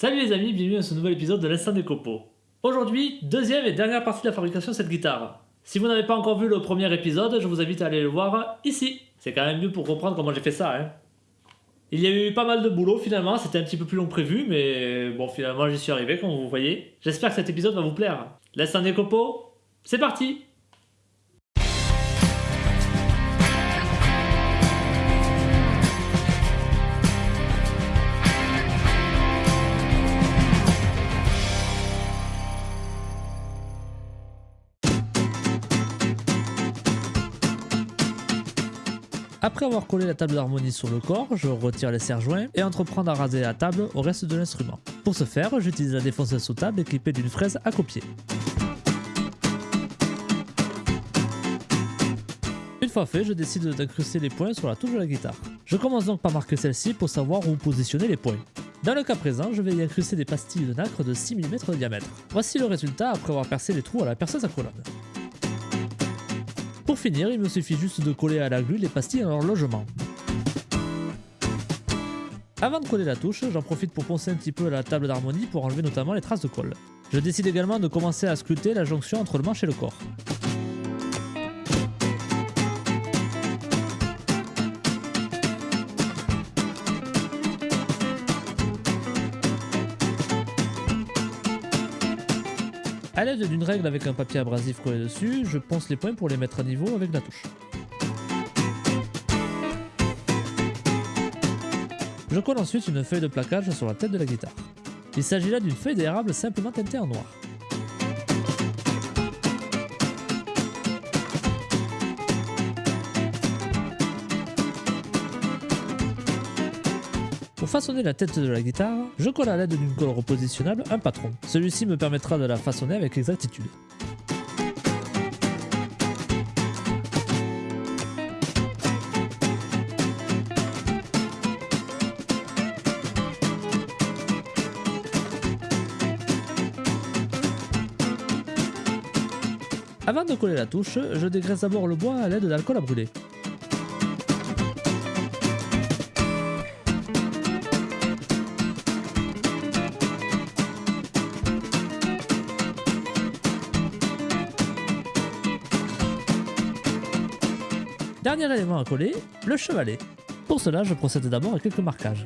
Salut les amis, bienvenue à ce nouvel épisode de l'Instant des copeaux. Aujourd'hui, deuxième et dernière partie de la fabrication de cette guitare. Si vous n'avez pas encore vu le premier épisode, je vous invite à aller le voir ici. C'est quand même mieux pour comprendre comment j'ai fait ça. Hein. Il y a eu pas mal de boulot finalement, c'était un petit peu plus long que prévu, mais bon finalement j'y suis arrivé comme vous voyez. J'espère que cet épisode va vous plaire. L'instant des copeaux, c'est parti Après avoir collé la table d'harmonie sur le corps, je retire les serre-joints et entreprends à raser la table au reste de l'instrument. Pour ce faire, j'utilise la défonceuse sous table équipée d'une fraise à copier. Une fois fait, je décide d'incruster les points sur la touche de la guitare. Je commence donc par marquer celle-ci pour savoir où positionner les points. Dans le cas présent, je vais y incruster des pastilles de nacre de 6 mm de diamètre. Voici le résultat après avoir percé les trous à la perceuse à colonne. Pour finir, il me suffit juste de coller à la glue les pastilles à leur logement. Avant de coller la touche, j'en profite pour poncer un petit peu la table d'harmonie pour enlever notamment les traces de colle. Je décide également de commencer à sculpter la jonction entre le manche et le corps. A l'aide d'une règle avec un papier abrasif collé dessus, je ponce les points pour les mettre à niveau avec la touche. Je colle ensuite une feuille de plaquage sur la tête de la guitare. Il s'agit là d'une feuille d'érable simplement teintée en noir. Façonner la tête de la guitare, je colle à l'aide d'une colle repositionnable un patron. Celui-ci me permettra de la façonner avec exactitude. Avant de coller la touche, je dégraisse d'abord le bois à l'aide d'alcool à brûler. Dernier élément à coller, le chevalet. Pour cela, je procède d'abord à quelques marquages.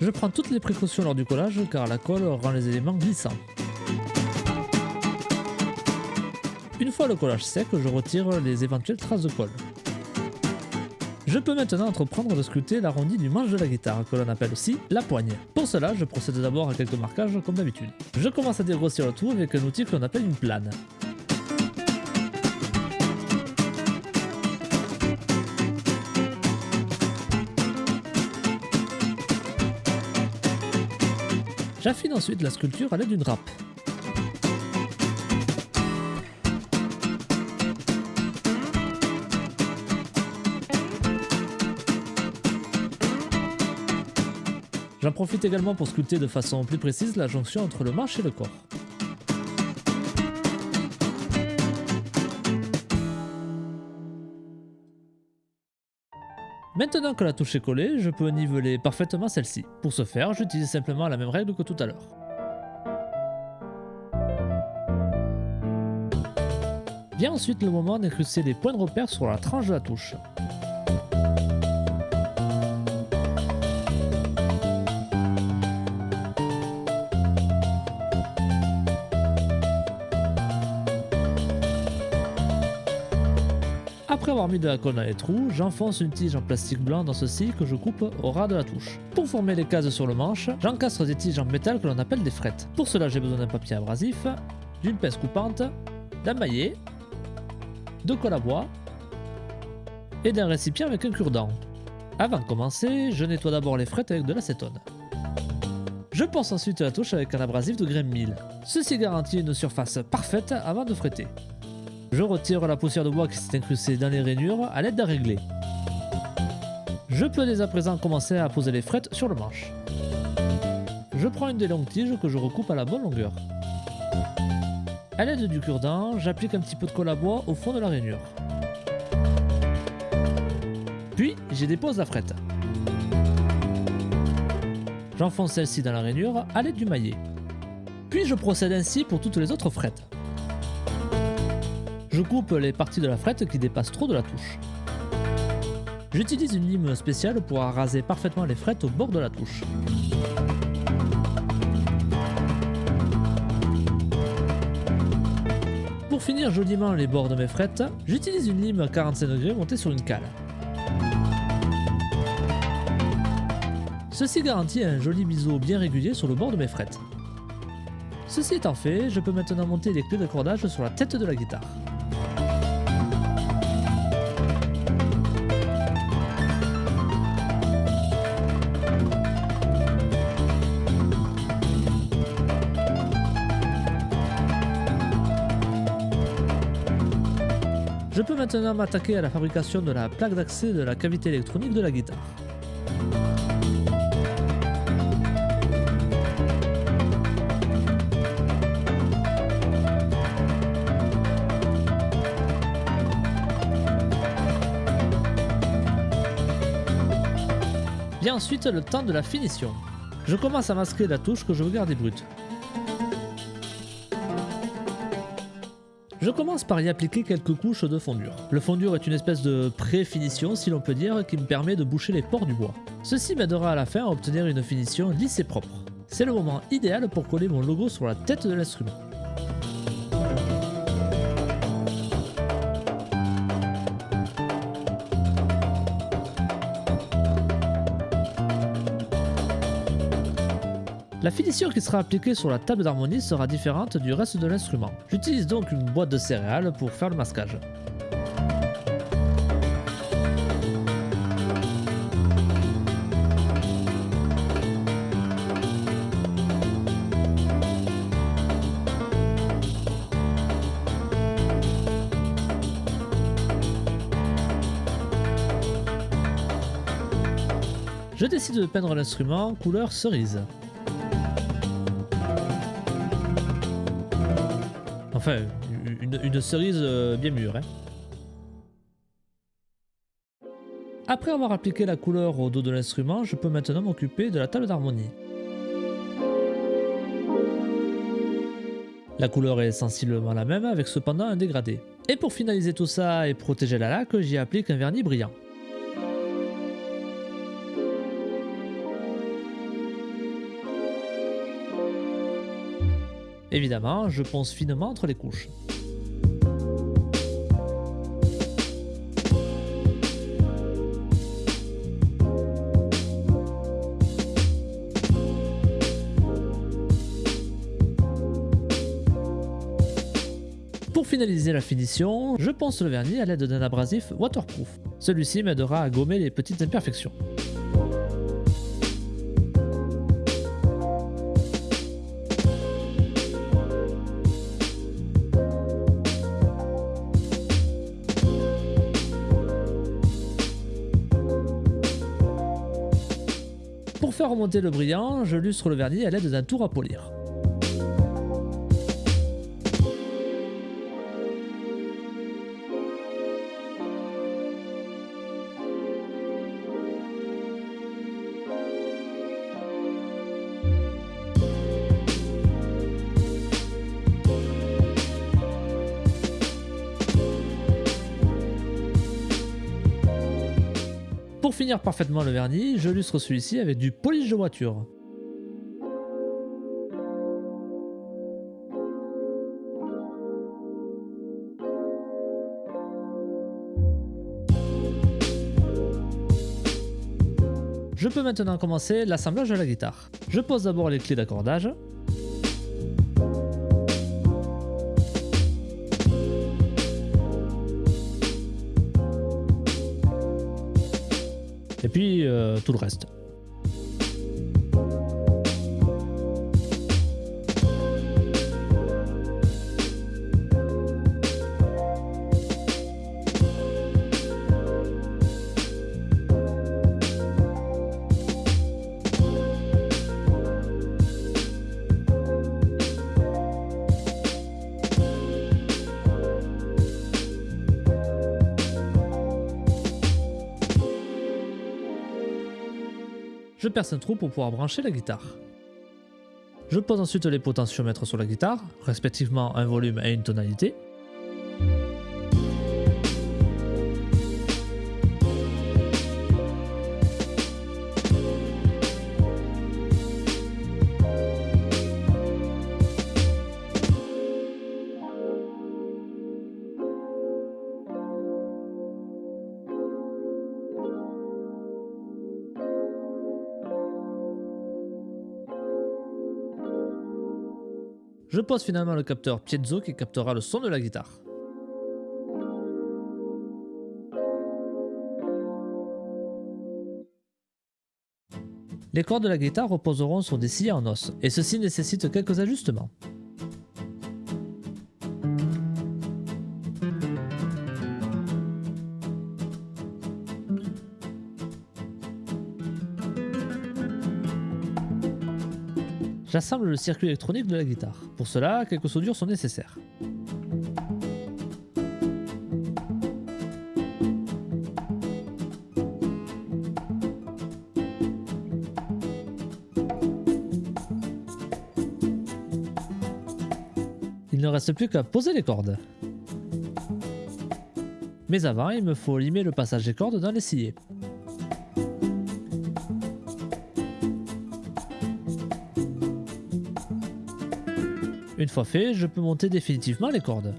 Je prends toutes les précautions lors du collage car la colle rend les éléments glissants. Une fois le collage sec, je retire les éventuelles traces de colle. Je peux maintenant entreprendre de sculpter l'arrondi du manche de la guitare, que l'on appelle aussi la poigne. Pour cela, je procède d'abord à quelques marquages comme d'habitude. Je commence à dégrossir le tout avec un outil que l'on appelle une plane. J'affine ensuite la sculpture à l'aide d'une râpe. J'en profite également pour sculpter de façon plus précise la jonction entre le manche et le corps. Maintenant que la touche est collée, je peux niveler parfaitement celle-ci. Pour ce faire, j'utilise simplement la même règle que tout à l'heure. Vient ensuite le moment d'incruster les points de repère sur la tranche de la touche. Après avoir mis de la colle dans les trous, j'enfonce une tige en plastique blanc dans ceci que je coupe au ras de la touche. Pour former les cases sur le manche, j'encastre des tiges en métal que l'on appelle des frettes. Pour cela j'ai besoin d'un papier abrasif, d'une pince coupante, d'un maillet, de colle à bois et d'un récipient avec un cure-dent. Avant de commencer, je nettoie d'abord les frettes avec de l'acétone. Je ponce ensuite la touche avec un abrasif de grain 1000. Ceci garantit une surface parfaite avant de fretter. Je retire la poussière de bois qui s'est incrustée dans les rainures à l'aide d'un réglé. Je peux dès à présent commencer à poser les frettes sur le manche. Je prends une des longues tiges que je recoupe à la bonne longueur. À l'aide du cure-dent, j'applique un petit peu de colle à bois au fond de la rainure. Puis, j'y dépose la frette. J'enfonce celle-ci dans la rainure à l'aide du maillet. Puis je procède ainsi pour toutes les autres frettes. Je coupe les parties de la frette qui dépassent trop de la touche. J'utilise une lime spéciale pour raser parfaitement les frettes au bord de la touche. Pour finir joliment les bords de mes frettes, j'utilise une lime 45 degrés montée sur une cale. Ceci garantit un joli biseau bien régulier sur le bord de mes frettes. Ceci étant fait, je peux maintenant monter les clés d'accordage sur la tête de la guitare. Je peux maintenant m'attaquer à la fabrication de la plaque d'accès de la cavité électronique de la guitare. Vient ensuite le temps de la finition. Je commence à masquer la touche que je veux garder brute. Je commence par y appliquer quelques couches de fondure. Le fondure est une espèce de pré-finition, si l'on peut dire, qui me permet de boucher les pores du bois. Ceci m'aidera à la fin à obtenir une finition lisse et propre. C'est le moment idéal pour coller mon logo sur la tête de l'instrument. La finition qui sera appliquée sur la table d'harmonie sera différente du reste de l'instrument. J'utilise donc une boîte de céréales pour faire le masquage. Je décide de peindre l'instrument couleur cerise. Une cerise euh, bien mûre. Hein. Après avoir appliqué la couleur au dos de l'instrument, je peux maintenant m'occuper de la table d'harmonie. La couleur est sensiblement la même avec cependant un dégradé. Et pour finaliser tout ça et protéger la laque, j'y applique un vernis brillant. Évidemment, je ponce finement entre les couches. Pour finaliser la finition, je ponce le vernis à l'aide d'un abrasif waterproof. Celui-ci m'aidera à gommer les petites imperfections. Faire remonter le brillant, je lustre le vernis à l'aide d'un tour à polir. Finir parfaitement le vernis, je lustre celui-ci avec du polish de voiture. Je peux maintenant commencer l'assemblage de la guitare. Je pose d'abord les clés d'accordage, et puis euh, tout le reste. Je perce un trou pour pouvoir brancher la guitare. Je pose ensuite les potentiomètres sur la guitare, respectivement un volume et une tonalité. Je pose finalement le capteur piezo qui captera le son de la guitare. Les cordes de la guitare reposeront sur des scies en os, et ceci nécessite quelques ajustements. J'assemble le circuit électronique de la guitare. Pour cela, quelques soudures sont nécessaires. Il ne reste plus qu'à poser les cordes. Mais avant, il me faut limer le passage des cordes dans les sciés. Une fois fait, je peux monter définitivement les cordes.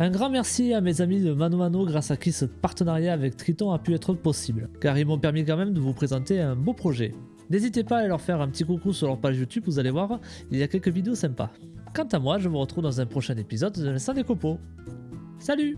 Un grand merci à mes amis de Mano grâce à qui ce partenariat avec Triton a pu être possible, car ils m'ont permis quand même de vous présenter un beau projet. N'hésitez pas à leur faire un petit coucou sur leur page YouTube, vous allez voir, il y a quelques vidéos sympas. Quant à moi, je vous retrouve dans un prochain épisode de l'Instant des Copeaux. Salut